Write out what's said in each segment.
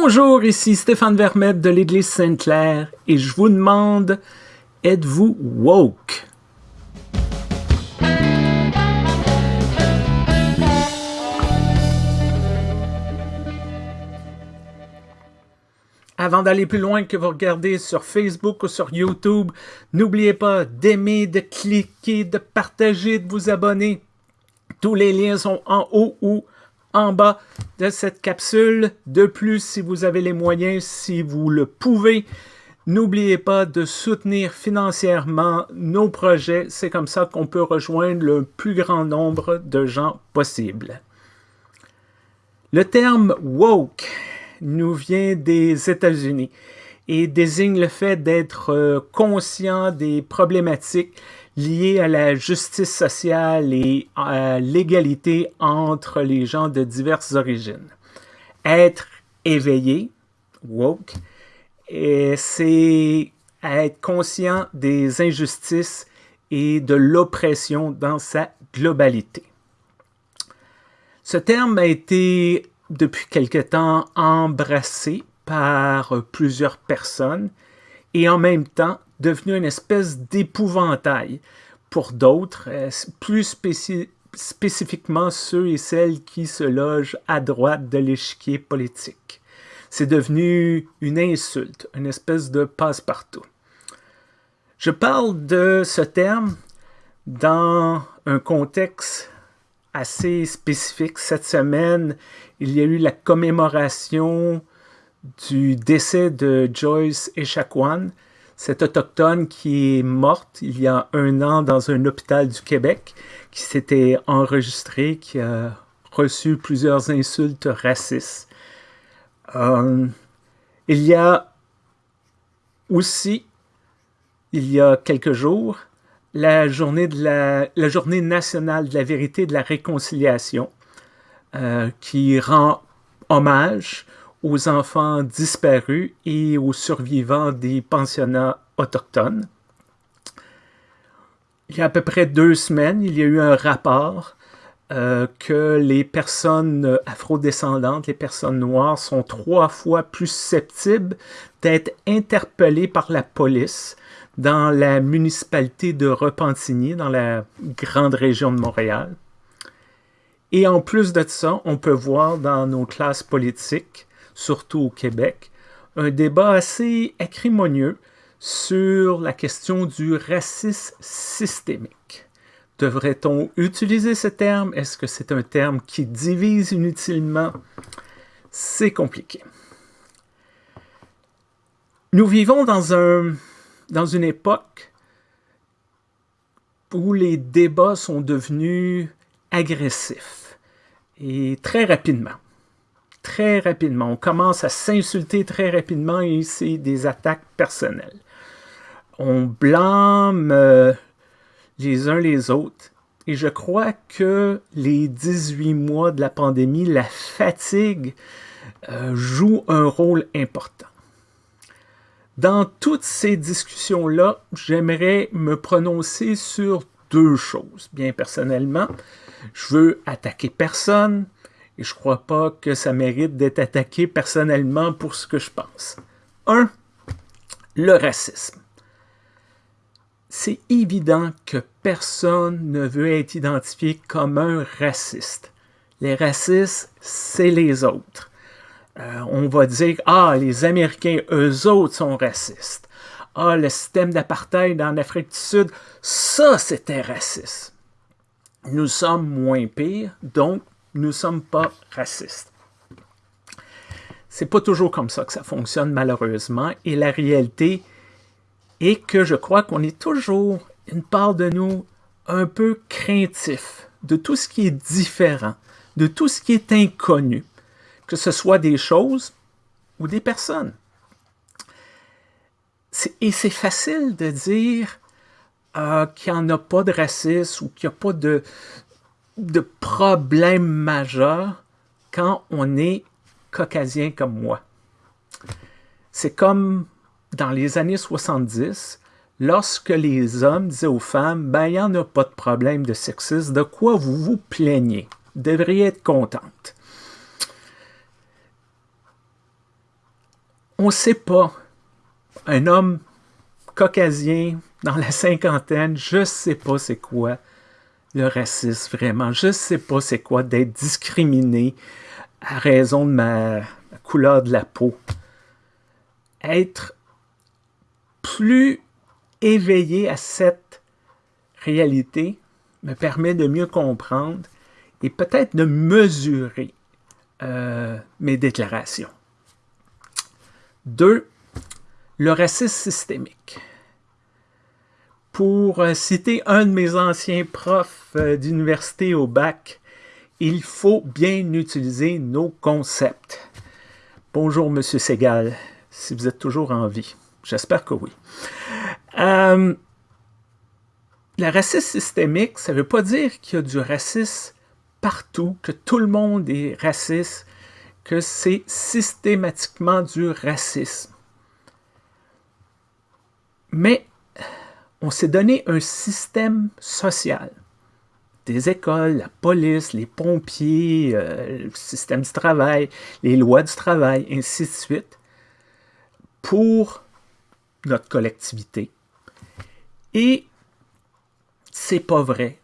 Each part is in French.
Bonjour, ici Stéphane Vermette de l'Église Sainte-Claire et je vous demande, êtes-vous woke? Avant d'aller plus loin que vous regardez sur Facebook ou sur YouTube, n'oubliez pas d'aimer, de cliquer, de partager, de vous abonner. Tous les liens sont en haut ou en bas de cette capsule. De plus, si vous avez les moyens, si vous le pouvez, n'oubliez pas de soutenir financièrement nos projets. C'est comme ça qu'on peut rejoindre le plus grand nombre de gens possible. Le terme « woke » nous vient des États-Unis et désigne le fait d'être euh, conscient des problématiques liées à la justice sociale et à l'égalité entre les gens de diverses origines. Être éveillé, woke, c'est être conscient des injustices et de l'oppression dans sa globalité. Ce terme a été depuis quelque temps embrassé par plusieurs personnes et en même temps devenu une espèce d'épouvantail pour d'autres, euh, plus spécifiquement ceux et celles qui se logent à droite de l'échiquier politique. C'est devenu une insulte, une espèce de passe-partout. Je parle de ce terme dans un contexte assez spécifique. Cette semaine, il y a eu la commémoration du décès de Joyce Echaquan, cette autochtone qui est morte il y a un an dans un hôpital du Québec, qui s'était enregistré, qui a reçu plusieurs insultes racistes. Euh, il y a aussi, il y a quelques jours, la journée, de la journée nationale de la vérité et de la réconciliation, euh, qui rend hommage aux enfants disparus et aux survivants des pensionnats autochtones. Il y a à peu près deux semaines, il y a eu un rapport euh, que les personnes afrodescendantes, les personnes noires, sont trois fois plus susceptibles d'être interpellées par la police dans la municipalité de Repentigny, dans la grande région de Montréal. Et en plus de ça, on peut voir dans nos classes politiques surtout au Québec, un débat assez acrimonieux sur la question du racisme systémique. Devrait-on utiliser ce terme? Est-ce que c'est un terme qui divise inutilement? C'est compliqué. Nous vivons dans, un, dans une époque où les débats sont devenus agressifs et très rapidement très rapidement. On commence à s'insulter très rapidement et c'est des attaques personnelles. On blâme euh, les uns les autres. Et je crois que les 18 mois de la pandémie, la fatigue euh, joue un rôle important. Dans toutes ces discussions-là, j'aimerais me prononcer sur deux choses. Bien personnellement, je veux attaquer personne, et je crois pas que ça mérite d'être attaqué personnellement pour ce que je pense. Un, le racisme. C'est évident que personne ne veut être identifié comme un raciste. Les racistes, c'est les autres. Euh, on va dire, ah, les Américains, eux autres sont racistes. Ah, le système d'apartheid en Afrique du Sud, ça, c'était raciste. Nous sommes moins pires, donc nous ne sommes pas racistes. C'est pas toujours comme ça que ça fonctionne, malheureusement, et la réalité est que je crois qu'on est toujours, une part de nous, un peu craintif de tout ce qui est différent, de tout ce qui est inconnu, que ce soit des choses ou des personnes. Et c'est facile de dire euh, qu'il n'y en a pas de racisme ou qu'il n'y a pas de, de problèmes majeurs quand on est caucasien comme moi. C'est comme dans les années 70, lorsque les hommes disaient aux femmes, ben, il n'y en a pas de problème de sexisme, de quoi vous vous plaignez? Vous devriez être contente. on ne sait pas. Un homme caucasien dans la cinquantaine, je ne sais pas c'est quoi le racisme vraiment. Je ne sais pas c'est quoi d'être discriminé à raison de ma couleur de la peau. Être plus éveillé à cette réalité me permet de mieux comprendre et peut-être de mesurer euh, mes déclarations. Deux, le racisme systémique. Pour euh, citer un de mes anciens profs euh, d'université au bac, il faut bien utiliser nos concepts. Bonjour, Monsieur Segal, si vous êtes toujours en vie. J'espère que oui. Euh, le racisme systémique, ça ne veut pas dire qu'il y a du racisme partout, que tout le monde est raciste, que c'est systématiquement du racisme. Mais on s'est donné un système social. Des écoles, la police, les pompiers, euh, le système du travail, les lois du travail, ainsi de suite, pour notre collectivité. Et c'est pas vrai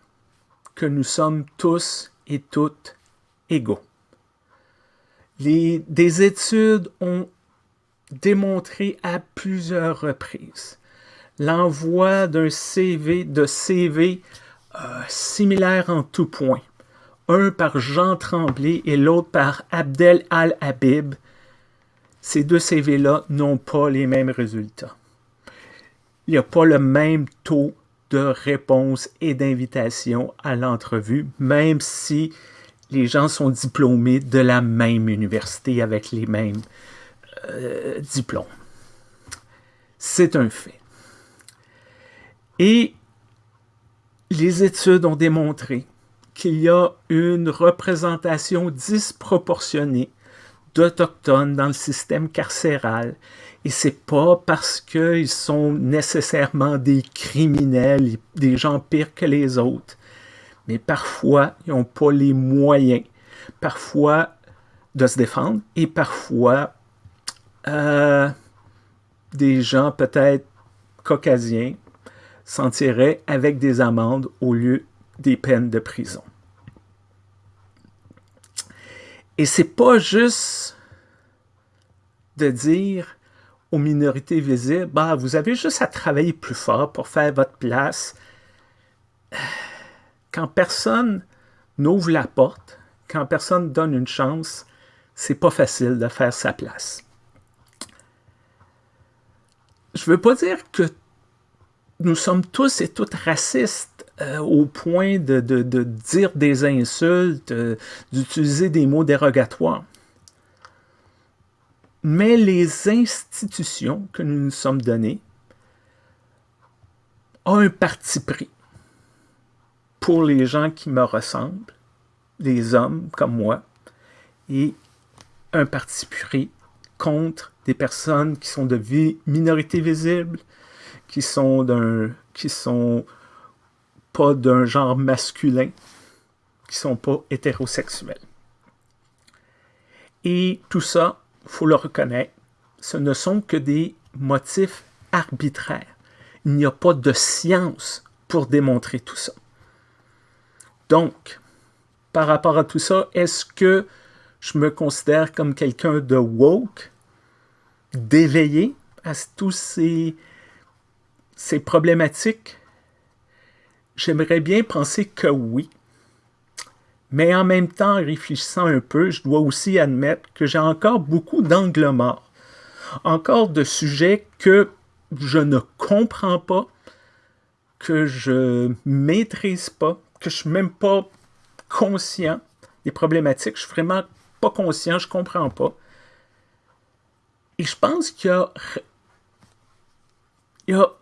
que nous sommes tous et toutes égaux. Des études ont démontré à plusieurs reprises l'envoi d'un CV, de CV euh, similaire en tout point, un par Jean Tremblay et l'autre par Abdel Al-Habib, ces deux CV-là n'ont pas les mêmes résultats. Il n'y a pas le même taux de réponse et d'invitation à l'entrevue, même si les gens sont diplômés de la même université avec les mêmes euh, diplômes. C'est un fait. Et les études ont démontré qu'il y a une représentation disproportionnée d'Autochtones dans le système carcéral. Et c'est pas parce qu'ils sont nécessairement des criminels, des gens pires que les autres, mais parfois, ils n'ont pas les moyens, parfois, de se défendre, et parfois, euh, des gens peut-être caucasiens s'en tireraient avec des amendes au lieu des peines de prison. Et c'est pas juste de dire aux minorités visibles, bah, vous avez juste à travailler plus fort pour faire votre place. Quand personne n'ouvre la porte, quand personne donne une chance, c'est pas facile de faire sa place. Je veux pas dire que nous sommes tous et toutes racistes euh, au point de, dire des insultes, euh, d'utiliser des mots dérogatoires. Mais les institutions que nous nous sommes données ont un parti pris pour les gens qui me ressemblent, les hommes comme moi, et un parti pris contre des personnes qui sont de minorité visible, qui sont d'un qui sont pas d'un genre masculin, qui sont pas hétérosexuels. Et tout ça, faut le reconnaître, ce ne sont que des motifs arbitraires. Il n'y a pas de science pour démontrer tout ça. Donc, par rapport à tout ça, est-ce que je me considère comme quelqu'un de woke, d'éveillé à tous ces c'est problématique? J'aimerais bien penser que oui. Mais en même temps, en réfléchissant un peu, je dois aussi admettre que j'ai encore beaucoup d'angles morts. Encore de sujets que je ne comprends pas, que je maîtrise pas, que je suis même pas conscient des problématiques. Je suis vraiment pas conscient, je comprends pas. Et je pense qu'il y a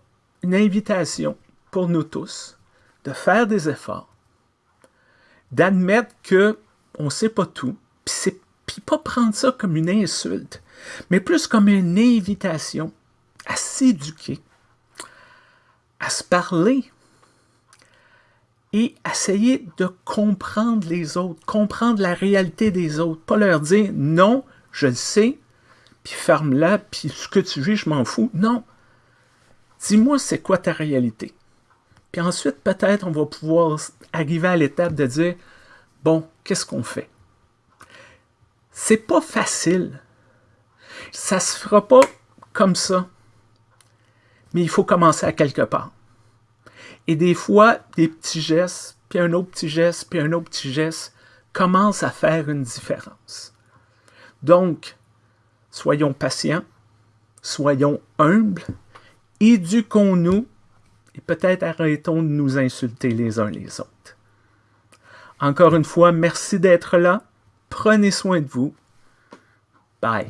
une invitation pour nous tous de faire des efforts, d'admettre que on sait pas tout, puis pas prendre ça comme une insulte, mais plus comme une invitation à s'éduquer, à se parler et essayer de comprendre les autres, comprendre la réalité des autres, pas leur dire non, je le sais, puis ferme-la, puis ce que tu vis, je m'en fous. Non. Dis-moi c'est quoi ta réalité? Puis ensuite, peut-être, on va pouvoir arriver à l'étape de dire, bon, qu'est-ce qu'on fait? C'est pas facile. Ça se fera pas comme ça. Mais il faut commencer à quelque part. Et des fois, des petits gestes, puis un autre petit geste, puis un autre petit geste, commencent à faire une différence. Donc, soyons patients, soyons humbles, éduquons-nous et peut-être arrêtons de nous insulter les uns les autres. Encore une fois, merci d'être là. Prenez soin de vous. Bye.